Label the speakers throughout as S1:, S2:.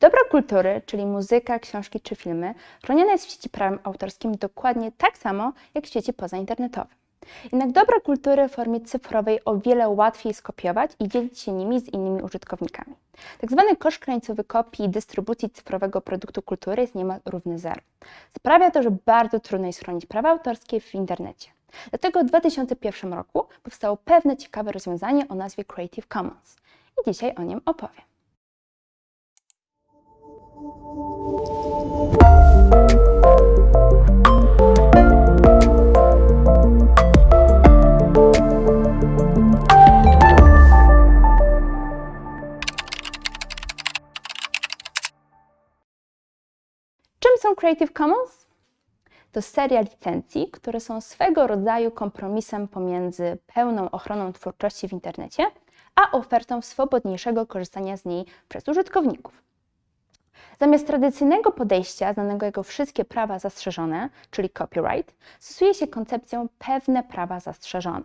S1: Dobra kultury, czyli muzyka, książki czy filmy, chronione jest w sieci prawem autorskim dokładnie tak samo jak w sieci pozainternetowej. Jednak dobra kultury w formie cyfrowej o wiele łatwiej skopiować i dzielić się nimi z innymi użytkownikami. Tak zwany koszt krańcowy kopii i dystrybucji cyfrowego produktu kultury jest niemal równy zero. Sprawia to, że bardzo trudno jest chronić prawa autorskie w internecie. Dlatego w 2001 roku powstało pewne ciekawe rozwiązanie o nazwie Creative Commons i dzisiaj o nim opowiem. Czym są Creative Commons? To seria licencji, które są swego rodzaju kompromisem pomiędzy pełną ochroną twórczości w internecie, a ofertą swobodniejszego korzystania z niej przez użytkowników. Zamiast tradycyjnego podejścia, znanego jako wszystkie prawa zastrzeżone, czyli copyright, stosuje się koncepcję pewne prawa zastrzeżone.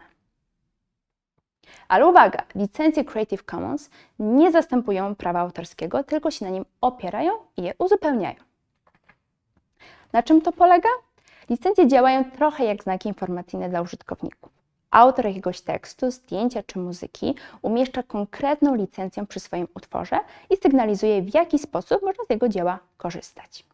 S1: Ale uwaga, licencje Creative Commons nie zastępują prawa autorskiego, tylko się na nim opierają i je uzupełniają. Na czym to polega? Licencje działają trochę jak znaki informacyjne dla użytkowników. Autor jakiegoś tekstu, zdjęcia czy muzyki umieszcza konkretną licencję przy swoim utworze i sygnalizuje, w jaki sposób można z jego dzieła korzystać.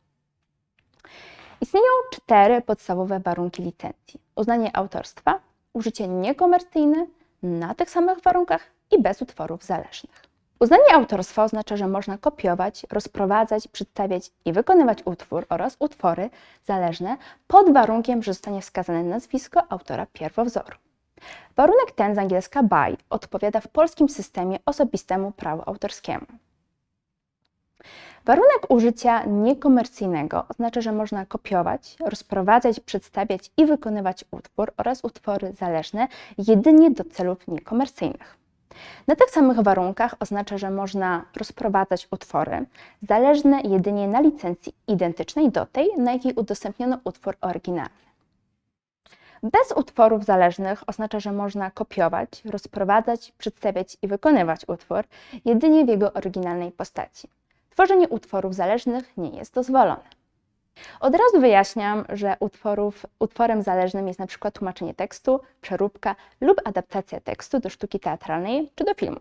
S1: Istnieją cztery podstawowe warunki licencji: uznanie autorstwa, użycie niekomercyjne, na tych samych warunkach i bez utworów zależnych. Uznanie autorstwa oznacza, że można kopiować, rozprowadzać, przedstawiać i wykonywać utwór oraz utwory zależne pod warunkiem, że zostanie wskazane nazwisko autora pierwowzoru. Warunek ten z angielska by odpowiada w polskim systemie osobistemu prawu autorskiemu. Warunek użycia niekomercyjnego oznacza, że można kopiować, rozprowadzać, przedstawiać i wykonywać utwór oraz utwory zależne jedynie do celów niekomercyjnych. Na tych samych warunkach oznacza, że można rozprowadzać utwory zależne jedynie na licencji identycznej do tej, na jakiej udostępniono utwór oryginalny. Bez utworów zależnych oznacza, że można kopiować, rozprowadzać, przedstawiać i wykonywać utwór jedynie w jego oryginalnej postaci. Tworzenie utworów zależnych nie jest dozwolone. Od razu wyjaśniam, że utworów, utworem zależnym jest przykład tłumaczenie tekstu, przeróbka lub adaptacja tekstu do sztuki teatralnej czy do filmu,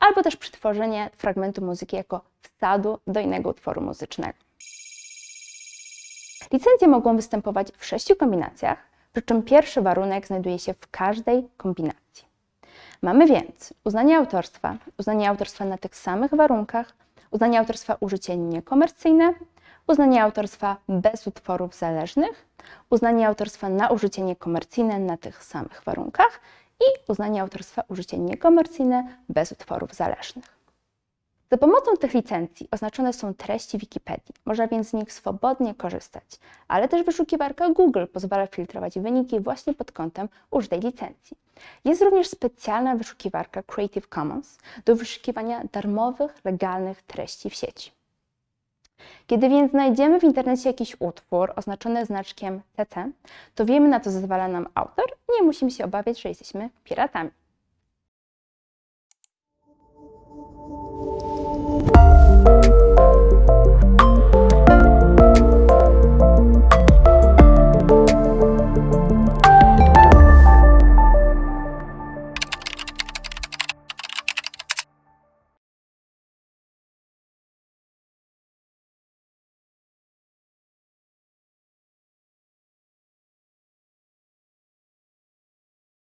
S1: albo też przetworzenie fragmentu muzyki jako wsadu do innego utworu muzycznego. Licencje mogą występować w sześciu kombinacjach, przy czym pierwszy warunek znajduje się w każdej kombinacji. Mamy więc uznanie autorstwa, uznanie autorstwa na tych samych warunkach, uznanie autorstwa użycie niekomercyjne, uznanie autorstwa bez utworów zależnych, uznanie autorstwa na użycie niekomercyjne na tych samych warunkach i uznanie autorstwa użycie niekomercyjne bez utworów zależnych. Za pomocą tych licencji oznaczone są treści Wikipedii, można więc z nich swobodnie korzystać, ale też wyszukiwarka Google pozwala filtrować wyniki właśnie pod kątem użytej licencji. Jest również specjalna wyszukiwarka Creative Commons do wyszukiwania darmowych, legalnych treści w sieci. Kiedy więc znajdziemy w internecie jakiś utwór oznaczony znaczkiem CC, to wiemy na co zezwala nam autor i nie musimy się obawiać, że jesteśmy piratami.